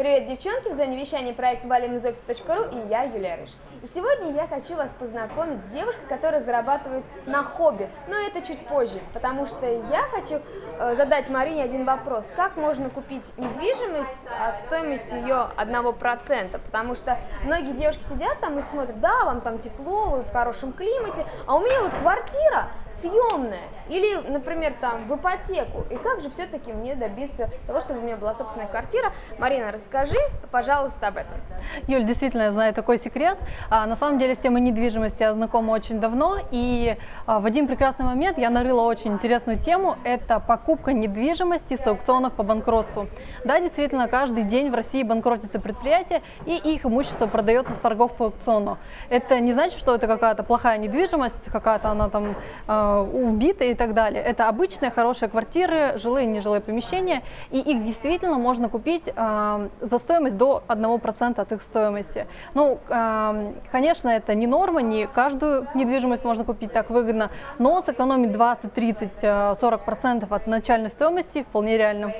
Привет, девчонки! В зоне вещания проект valimizoffice.ru и я, Юлия Рыж. И сегодня я хочу вас познакомить с девушкой, которая зарабатывает на хобби. Но это чуть позже, потому что я хочу э, задать Марине один вопрос. Как можно купить недвижимость от стоимости ее 1%? Потому что многие девушки сидят там и смотрят, да, вам там тепло, вы в хорошем климате, а у меня вот квартира съемная или, например, там в ипотеку. И как же все-таки мне добиться того, чтобы у меня была собственная квартира? Марина, расскажи, пожалуйста, об этом. Юль, действительно, я знаю такой секрет. А, на самом деле с темой недвижимости я знакома очень давно, и а, в один прекрасный момент я нарыла очень интересную тему. Это покупка недвижимости с аукционов по банкротству. Да, действительно, каждый день в России банкротятся предприятия, и их имущество продается с торгов по аукциону. Это не значит, что это какая-то плохая недвижимость, какая-то она там Э, убиты и так далее. Это обычные хорошие квартиры, жилые и нежилые помещения, и их действительно можно купить э, за стоимость до 1% от их стоимости. Ну, э, конечно, это не норма, не каждую недвижимость можно купить так выгодно, но сэкономить 20, 30, 40% от начальной стоимости вполне реально.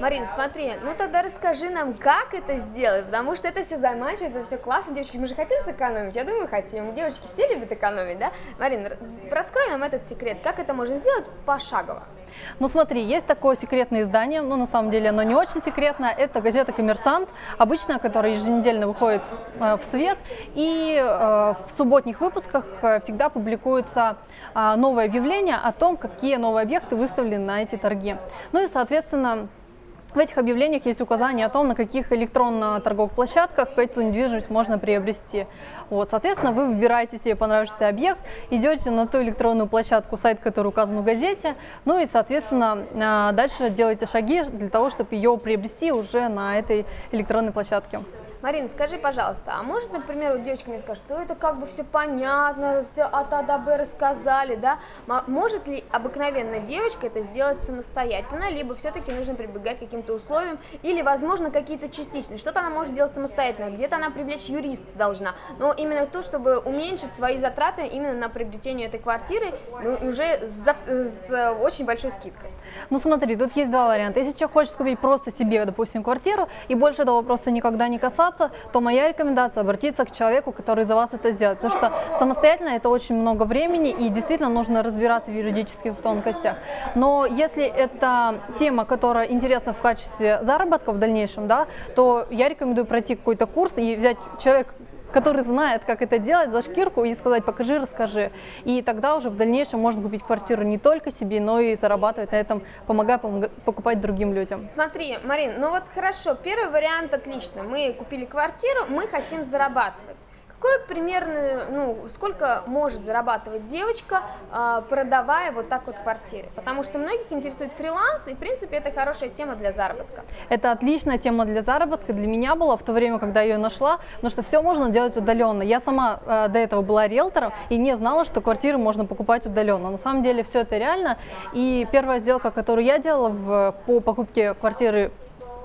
Марин, смотри, ну тогда расскажи нам, как это сделать, потому что это все заманчиво, это все классно, девочки, мы же хотим сэкономить, я думаю, хотим, девочки все любят экономить, да? Марин, раскрой нам этот секрет, как это можно сделать пошагово? Ну смотри, есть такое секретное издание, ну, на самом деле оно не очень секретное, это газета «Коммерсант», обычная, которая еженедельно выходит э, в свет, и э, в субботних выпусках э, всегда публикуется э, новое объявление о том, какие новые объекты выставлены на эти торги. Ну и, соответственно, в этих объявлениях есть указание о том, на каких электронно-торговых площадках эту недвижимость можно приобрести. Вот, соответственно, вы выбираете себе понравившийся объект, идете на ту электронную площадку, сайт, который указан в газете, ну и, соответственно, а, дальше делаете шаги для того, чтобы ее приобрести уже на этой электронной площадке. Марина, скажи, пожалуйста, а может, например, вот девочка мне скажет, что это как бы все понятно, все от А до Б рассказали, да? Может ли обыкновенная девочка это сделать самостоятельно, либо все-таки нужно прибегать к каким-то условиям, или, возможно, какие-то частичные? Что-то она может делать самостоятельно, где-то она привлечь юриста должна, но именно то, чтобы уменьшить свои затраты именно на приобретение этой квартиры, ну, уже с, с очень большой скидкой. Ну смотри, тут есть два варианта. Если человек хочет купить просто себе, допустим, квартиру, и больше этого вопроса никогда не касаться, развиваться, то моя рекомендация обратиться к человеку, который за вас это сделает. Потому что самостоятельно это очень много времени и действительно нужно разбираться в юридических тонкостях. Но если это тема, которая интересна в качестве заработка в дальнейшем, да, то я рекомендую пройти какой-то курс и взять человека, который знает, как это делать, за шкирку и сказать, покажи, расскажи. И тогда уже в дальнейшем можно купить квартиру не только себе, но и зарабатывать на этом, помогая покупать другим людям. Смотри, Марин, ну вот хорошо, первый вариант отлично. Мы купили квартиру, мы хотим зарабатывать. Какое примерно, ну, сколько может зарабатывать девочка, а, продавая вот так вот квартиры? Потому что многих интересует фриланс, и, в принципе, это хорошая тема для заработка. Это отличная тема для заработка, для меня была в то время, когда я ее нашла, потому что все можно делать удаленно. Я сама э, до этого была риэлтором и не знала, что квартиры можно покупать удаленно. На самом деле все это реально, и первая сделка, которую я делала в, по покупке квартиры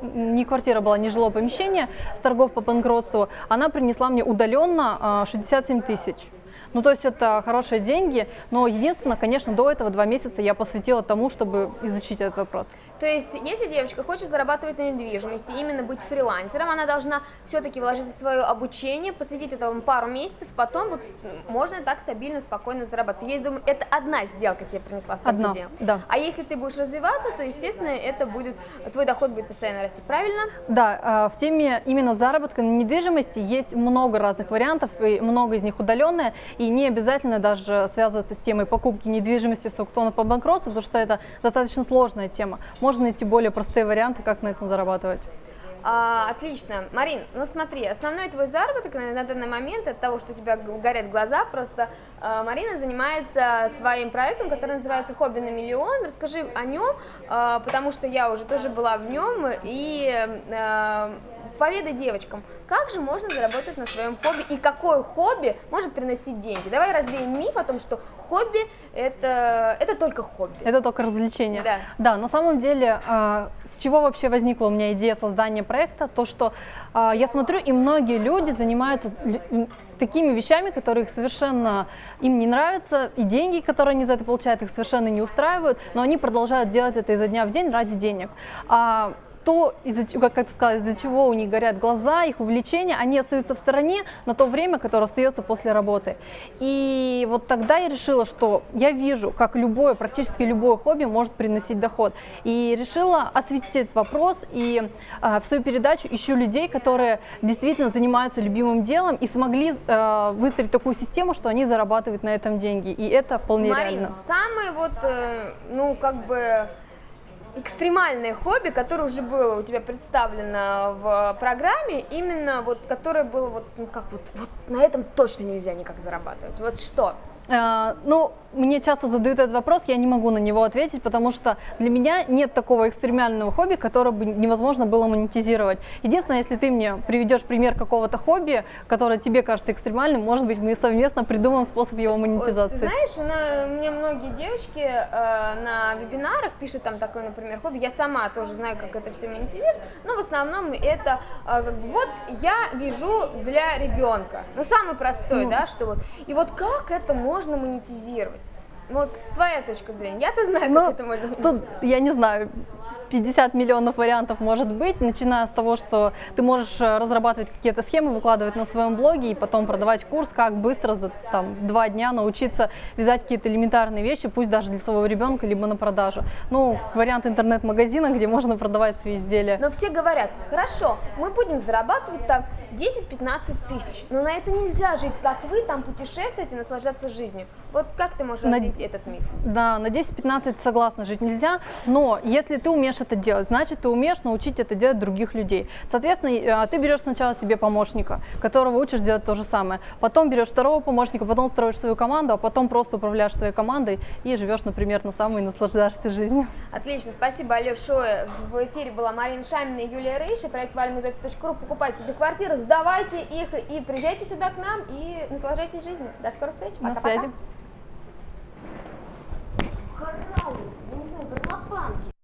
не квартира была, не жилое помещение с торгов по банкротству, она принесла мне удаленно 67 а, тысяч. Ну, то есть это хорошие деньги, но единственное, конечно, до этого два месяца я посвятила тому, чтобы изучить этот вопрос. То есть, если девочка хочет зарабатывать на недвижимости, именно быть фрилансером, она должна все-таки вложить в свое обучение, посвятить этому пару месяцев, потом вот можно так стабильно, спокойно зарабатывать. Я думаю, это одна сделка тебе принесла столько Одна, денег. да. А если ты будешь развиваться, то, естественно, это будет, твой доход будет постоянно расти, правильно? Да, а, в теме именно заработка на недвижимости есть много разных вариантов, и много из них удаленные, и не обязательно даже связываться с темой покупки недвижимости с аукционов по банкротству, потому что это достаточно сложная тема. Можно найти более простые варианты, как на этом зарабатывать. А, отлично. Марин, ну смотри, основной твой заработок на, на данный момент от того, что у тебя горят глаза, просто а, Марина занимается своим проектом, который называется «Хобби на миллион». Расскажи о нем, а, потому что я уже тоже была в нем, и а, поведай девочкам, как же можно заработать на своем хобби и какое хобби может приносить деньги. Давай развеем миф о том, что хобби это, это только хобби. Это только развлечение. Да. Да, на самом деле, э, с чего вообще возникла у меня идея создания проекта, то что э, я смотрю, и многие люди занимаются такими вещами, которые их совершенно им не нравятся, и деньги, которые они за это получают, их совершенно не устраивают, но они продолжают делать это изо дня в день ради денег. А то, из-за, чего- как, ты сказала, из-за чего у них горят глаза, их увлечения, они остаются в стороне на то время, которое остается после работы. И вот тогда я решила, что я вижу, как любое, практически любое хобби может приносить доход. И решила осветить этот вопрос и а, в свою передачу ищу людей, которые действительно занимаются любимым делом и смогли э, выстроить такую систему, что они зарабатывают на этом деньги. И это вполне Марин, реально. самое вот, э, ну, как бы экстремальное хобби, которое уже было у тебя представлено в программе, именно вот, которое было вот, ну, как вот, вот на этом точно нельзя никак зарабатывать. Вот что? Э, Ну, мне часто задают этот вопрос, я не могу на него ответить, потому что для меня нет такого экстремального хобби, которое бы невозможно было монетизировать. Единственное, если ты мне приведешь пример какого-то хобби, которое тебе кажется экстремальным, может быть, мы совместно придумаем способ его монетизации. ты знаешь, на- мне многие девочки э, на вебинарах пишут там такое, например, хобби. Я сама тоже знаю, как это все монетизировать, но в основном это э, как бы, вот я вяжу для ребенка. Ну, самый простой, Ну. да, что вот. И вот как это можно монетизировать? Ну, Вот твоя точка зрения. Я-то знаю, Ну, как это можно Тут, я не знаю, 50 миллионов вариантов может быть, начиная с того, что ты можешь э, разрабатывать какие-то схемы, выкладывать на своем блоге и потом продавать курс, как быстро за там, два дня научиться вязать какие-то элементарные вещи, пусть даже для своего ребенка, либо на продажу. Ну, вариант интернет-магазина, где можно продавать свои изделия. Но все говорят, хорошо, мы будем зарабатывать там 10-15 тысяч, но на это нельзя жить, как вы там путешествуете, наслаждаться жизнью. Вот как ты можешь На- этот миф? Да, на 10-15 согласна, жить нельзя, но если ты умеешь это делать, значит, ты умеешь научить это делать других людей. Соответственно, а, ты берешь сначала себе помощника, которого учишь делать то же самое. Потом берешь второго помощника, потом строишь свою команду, а потом просто управляешь своей командой и живешь, например, на самой наслаждаешься жизнью. Отлично, спасибо, Алеш большое. В эфире была Марина Шамина и Юлия Рейши, проект valmuzex.ru. Покупайте себе квартиры, сдавайте их и приезжайте сюда к нам и наслаждайтесь жизнью. До скорых встреч. Пока, На связи. Пока.